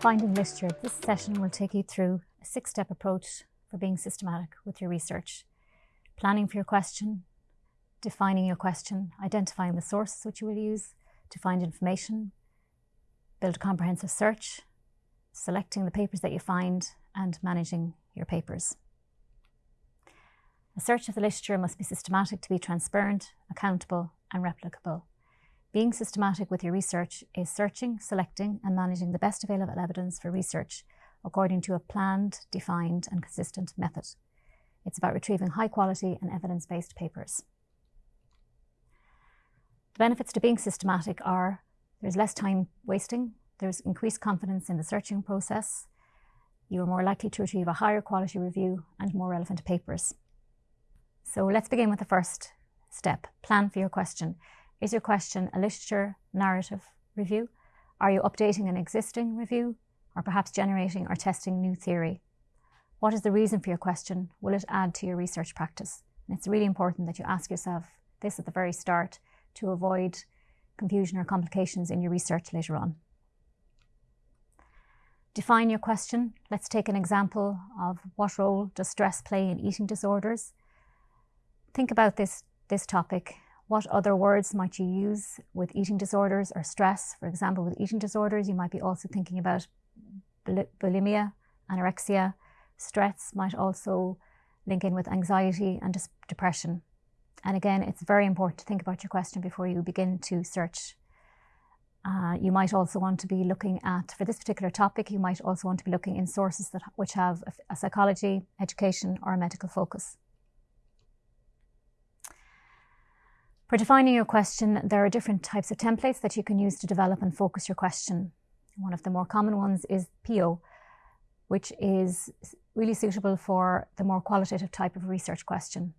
Finding literature, this session will take you through a six-step approach for being systematic with your research. Planning for your question, defining your question, identifying the sources which you will use to find information, build a comprehensive search, selecting the papers that you find, and managing your papers. A search of the literature must be systematic to be transparent, accountable, and replicable. Being systematic with your research is searching, selecting, and managing the best available evidence for research according to a planned, defined, and consistent method. It's about retrieving high quality and evidence based papers. The benefits to being systematic are there's less time wasting, there's increased confidence in the searching process, you are more likely to achieve a higher quality review and more relevant papers. So let's begin with the first step plan for your question. Is your question a literature narrative review? Are you updating an existing review or perhaps generating or testing new theory? What is the reason for your question? Will it add to your research practice? And it's really important that you ask yourself this at the very start to avoid confusion or complications in your research later on. Define your question. Let's take an example of what role does stress play in eating disorders. Think about this, this topic what other words might you use with eating disorders or stress? For example, with eating disorders, you might be also thinking about bulimia, anorexia. Stress might also link in with anxiety and depression. And again, it's very important to think about your question before you begin to search. Uh, you might also want to be looking at, for this particular topic, you might also want to be looking in sources that which have a, a psychology, education, or a medical focus. For defining your question, there are different types of templates that you can use to develop and focus your question. One of the more common ones is PEO, which is really suitable for the more qualitative type of research question.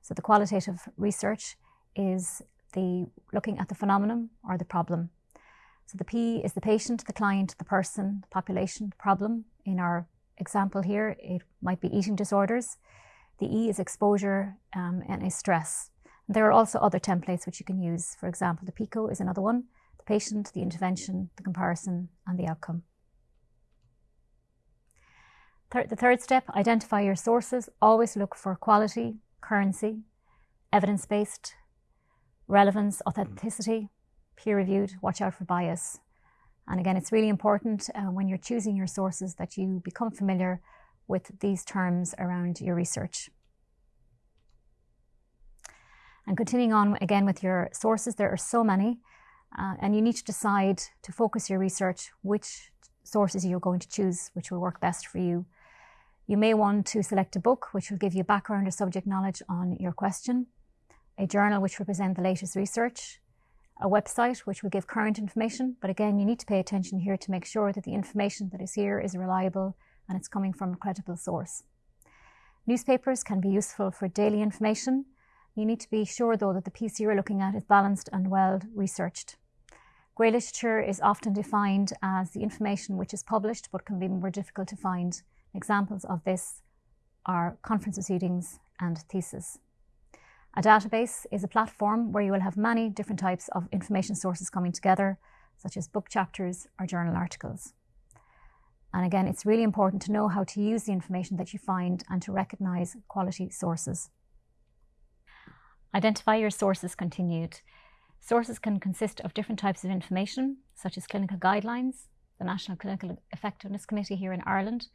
So the qualitative research is the looking at the phenomenon or the problem. So the P is the patient, the client, the person, the population, the problem. In our example here, it might be eating disorders. The E is exposure um, and is stress. There are also other templates which you can use. For example, the PICO is another one, the patient, the intervention, the comparison, and the outcome. the third step, identify your sources. Always look for quality, currency, evidence-based, relevance, authenticity, peer-reviewed, watch out for bias. And again, it's really important uh, when you're choosing your sources that you become familiar with these terms around your research. And continuing on again with your sources, there are so many, uh, and you need to decide to focus your research which sources you're going to choose, which will work best for you. You may want to select a book which will give you background or subject knowledge on your question, a journal which will present the latest research, a website which will give current information, but again, you need to pay attention here to make sure that the information that is here is reliable and it's coming from a credible source. Newspapers can be useful for daily information, you need to be sure, though, that the piece you're looking at is balanced and well researched. Grey literature is often defined as the information which is published but can be more difficult to find. Examples of this are conference proceedings and theses. A database is a platform where you will have many different types of information sources coming together, such as book chapters or journal articles. And again, it's really important to know how to use the information that you find and to recognise quality sources. Identify your sources continued. Sources can consist of different types of information, such as clinical guidelines, the National Clinical Effectiveness Committee here in Ireland,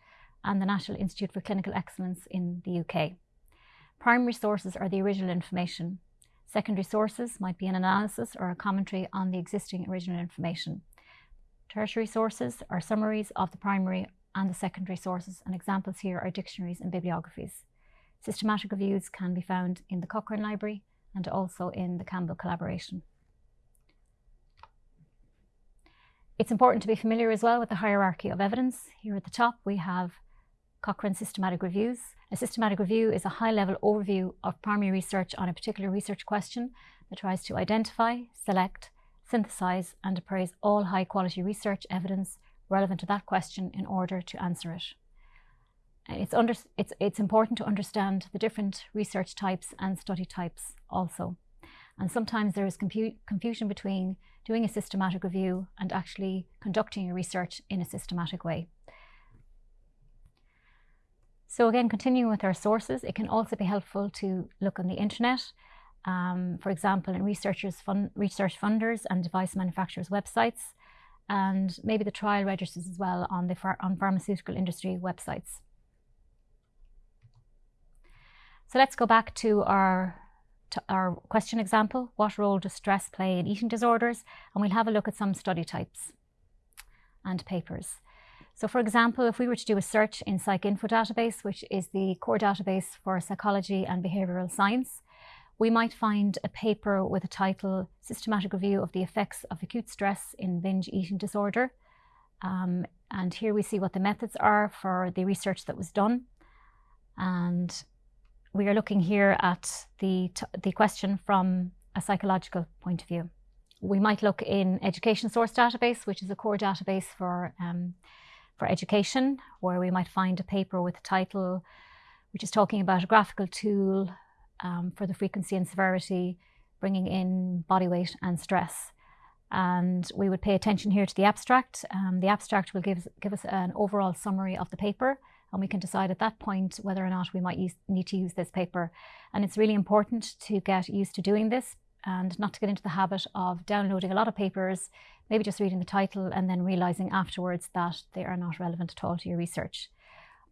and the National Institute for Clinical Excellence in the UK. Primary sources are the original information. Secondary sources might be an analysis or a commentary on the existing original information. Tertiary sources are summaries of the primary and the secondary sources, and examples here are dictionaries and bibliographies. Systematic reviews can be found in the Cochrane Library and also in the Campbell collaboration. It's important to be familiar as well with the hierarchy of evidence. Here at the top we have Cochrane Systematic Reviews. A systematic review is a high-level overview of primary research on a particular research question that tries to identify, select, synthesize and appraise all high-quality research evidence relevant to that question in order to answer it. It's, under, it's, it's important to understand the different research types and study types also. And sometimes there is confusion between doing a systematic review and actually conducting your research in a systematic way. So again, continuing with our sources, it can also be helpful to look on the internet. Um, for example, in researchers research funders and device manufacturers' websites, and maybe the trial registers as well on the on pharmaceutical industry websites. So let's go back to our to our question example. What role does stress play in eating disorders? And we'll have a look at some study types and papers. So for example, if we were to do a search in PsycInfo database, which is the core database for psychology and behavioural science, we might find a paper with a title, Systematic Review of the Effects of Acute Stress in Binge Eating Disorder. Um, and here we see what the methods are for the research that was done. And we are looking here at the, the question from a psychological point of view. We might look in Education Source Database, which is a core database for, um, for education, where we might find a paper with a title which is talking about a graphical tool um, for the frequency and severity, bringing in body weight and stress. And we would pay attention here to the abstract. Um, the abstract will give, give us an overall summary of the paper, and we can decide at that point whether or not we might use, need to use this paper. And it's really important to get used to doing this and not to get into the habit of downloading a lot of papers, maybe just reading the title and then realizing afterwards that they are not relevant at all to your research.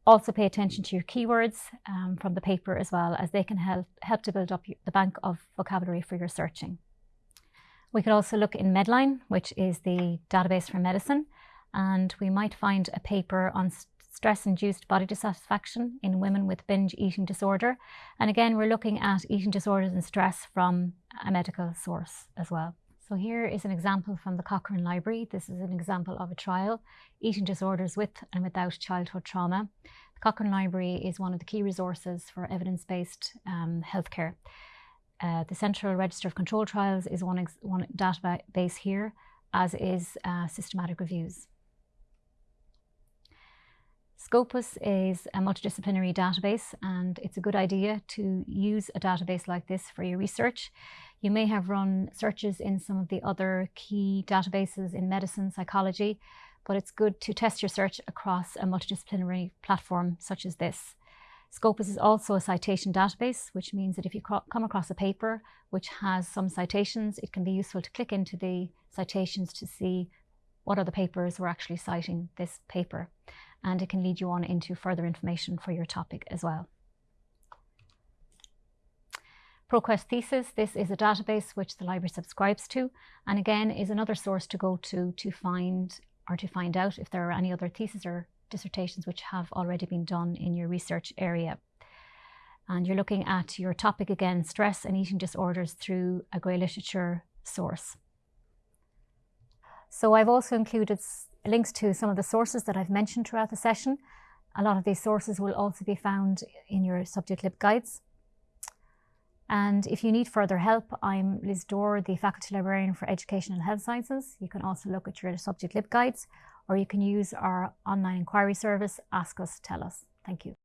Also pay attention to your keywords um, from the paper as well as they can help, help to build up the bank of vocabulary for your searching. We could also look in Medline, which is the database for medicine, and we might find a paper on stress-induced body dissatisfaction in women with binge eating disorder. And again, we're looking at eating disorders and stress from a medical source as well. So here is an example from the Cochrane Library. This is an example of a trial, Eating Disorders with and Without Childhood Trauma. The Cochrane Library is one of the key resources for evidence-based um, healthcare. Uh, the Central Register of Control Trials is one, one database here, as is uh, systematic reviews. Scopus is a multidisciplinary database and it's a good idea to use a database like this for your research. You may have run searches in some of the other key databases in medicine, psychology, but it's good to test your search across a multidisciplinary platform such as this. Scopus is also a citation database, which means that if you come across a paper which has some citations, it can be useful to click into the citations to see what other papers were actually citing this paper and it can lead you on into further information for your topic as well. ProQuest Thesis, this is a database which the library subscribes to and again is another source to go to to find or to find out if there are any other theses or dissertations which have already been done in your research area. And you're looking at your topic again, stress and eating disorders through a grey literature source. So I've also included links to some of the sources that I've mentioned throughout the session. A lot of these sources will also be found in your subject LibGuides. And if you need further help, I'm Liz Dorr, the Faculty Librarian for Education and Health Sciences. You can also look at your subject LibGuides or you can use our online inquiry service, Ask Us, Tell Us. Thank you.